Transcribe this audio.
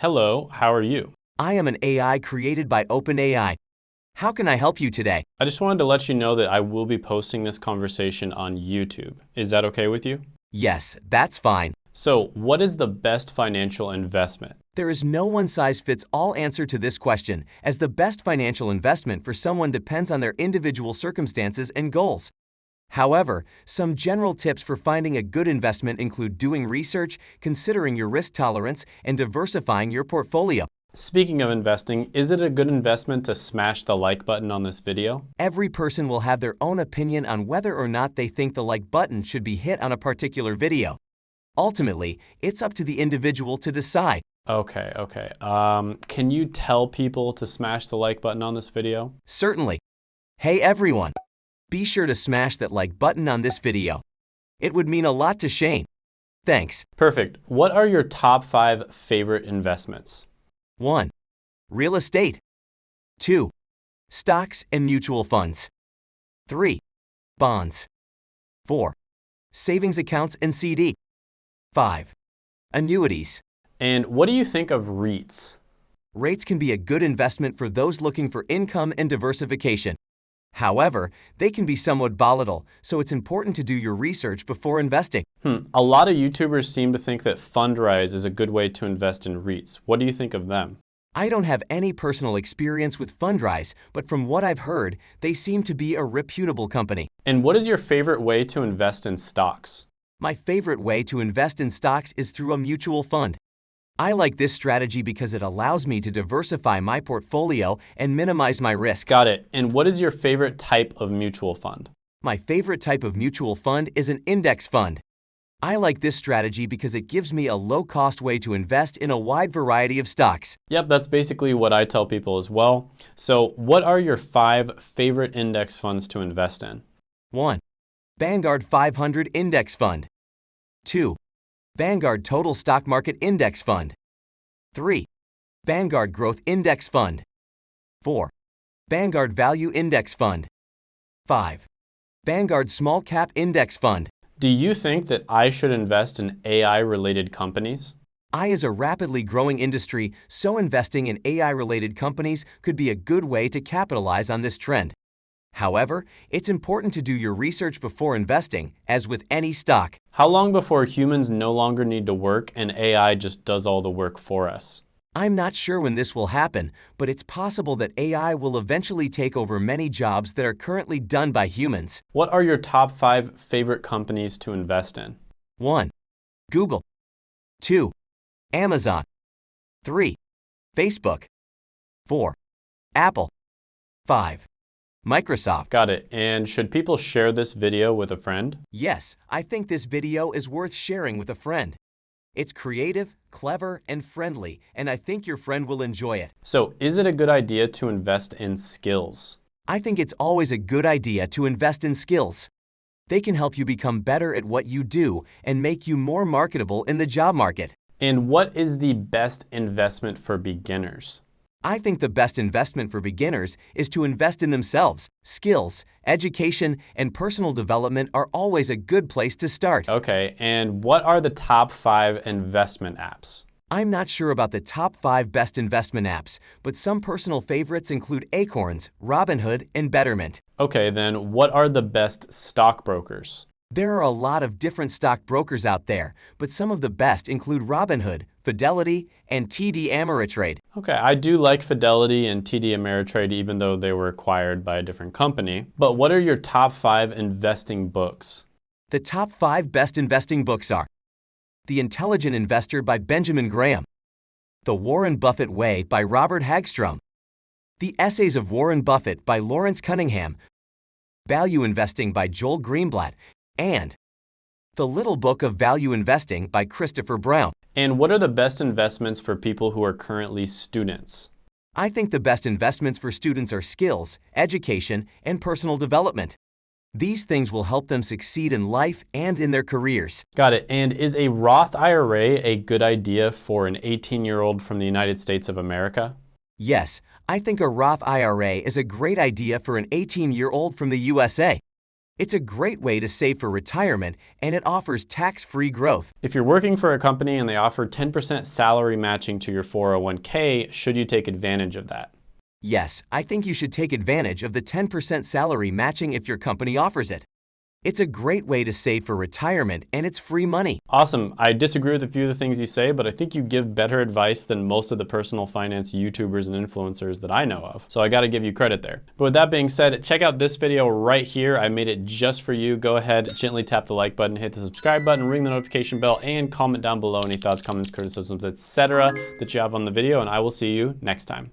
Hello, how are you? I am an AI created by OpenAI. How can I help you today? I just wanted to let you know that I will be posting this conversation on YouTube. Is that okay with you? Yes, that's fine. So, what is the best financial investment? There is no one-size-fits-all answer to this question, as the best financial investment for someone depends on their individual circumstances and goals. However, some general tips for finding a good investment include doing research, considering your risk tolerance, and diversifying your portfolio. Speaking of investing, is it a good investment to smash the like button on this video? Every person will have their own opinion on whether or not they think the like button should be hit on a particular video. Ultimately, it's up to the individual to decide. Okay, okay. Um, can you tell people to smash the like button on this video? Certainly. Hey everyone! Be sure to smash that like button on this video. It would mean a lot to Shane. Thanks. Perfect. What are your top five favorite investments? 1. Real estate. 2. Stocks and mutual funds. 3. Bonds. 4. Savings accounts and CD. 5. Annuities. And what do you think of REITs? Rates can be a good investment for those looking for income and diversification. However, they can be somewhat volatile, so it's important to do your research before investing. Hmm. A lot of YouTubers seem to think that Fundrise is a good way to invest in REITs. What do you think of them? I don't have any personal experience with Fundrise, but from what I've heard, they seem to be a reputable company. And what is your favorite way to invest in stocks? My favorite way to invest in stocks is through a mutual fund. I like this strategy because it allows me to diversify my portfolio and minimize my risk. Got it. And what is your favorite type of mutual fund? My favorite type of mutual fund is an index fund. I like this strategy because it gives me a low-cost way to invest in a wide variety of stocks. Yep, that's basically what I tell people as well. So what are your five favorite index funds to invest in? 1. Vanguard 500 Index Fund. 2. Vanguard Total Stock Market Index Fund. 3. Vanguard Growth Index Fund. 4. Vanguard Value Index Fund. 5. Vanguard Small Cap Index Fund. Do you think that I should invest in AI-related companies? AI is a rapidly growing industry, so investing in AI-related companies could be a good way to capitalize on this trend. However, it's important to do your research before investing, as with any stock. How long before humans no longer need to work and AI just does all the work for us? I'm not sure when this will happen, but it's possible that AI will eventually take over many jobs that are currently done by humans. What are your top five favorite companies to invest in? 1. Google. 2. Amazon. 3. Facebook. 4. Apple. 5. Microsoft. Got it. And should people share this video with a friend? Yes, I think this video is worth sharing with a friend. It's creative, clever, and friendly, and I think your friend will enjoy it. So is it a good idea to invest in skills? I think it's always a good idea to invest in skills. They can help you become better at what you do and make you more marketable in the job market. And what is the best investment for beginners? I think the best investment for beginners is to invest in themselves. Skills, education, and personal development are always a good place to start. Okay, and what are the top five investment apps? I'm not sure about the top five best investment apps, but some personal favorites include Acorns, Robinhood, and Betterment. Okay, then what are the best stockbrokers? There are a lot of different stock brokers out there, but some of the best include Robinhood, Fidelity, and TD Ameritrade. Okay, I do like Fidelity and TD Ameritrade even though they were acquired by a different company. But what are your top five investing books? The top five best investing books are The Intelligent Investor by Benjamin Graham, The Warren Buffett Way by Robert Hagstrom, The Essays of Warren Buffett by Lawrence Cunningham, Value Investing by Joel Greenblatt, and The Little Book of Value Investing by Christopher Brown. And what are the best investments for people who are currently students? I think the best investments for students are skills, education, and personal development. These things will help them succeed in life and in their careers. Got it. And is a Roth IRA a good idea for an 18-year-old from the United States of America? Yes, I think a Roth IRA is a great idea for an 18-year-old from the USA. It's a great way to save for retirement and it offers tax-free growth. If you're working for a company and they offer 10% salary matching to your 401k, should you take advantage of that? Yes, I think you should take advantage of the 10% salary matching if your company offers it. It's a great way to save for retirement and it's free money. Awesome. I disagree with a few of the things you say, but I think you give better advice than most of the personal finance YouTubers and influencers that I know of. So I gotta give you credit there. But with that being said, check out this video right here. I made it just for you. Go ahead, gently tap the like button, hit the subscribe button, ring the notification bell, and comment down below any thoughts, comments, criticisms, etc. that you have on the video, and I will see you next time.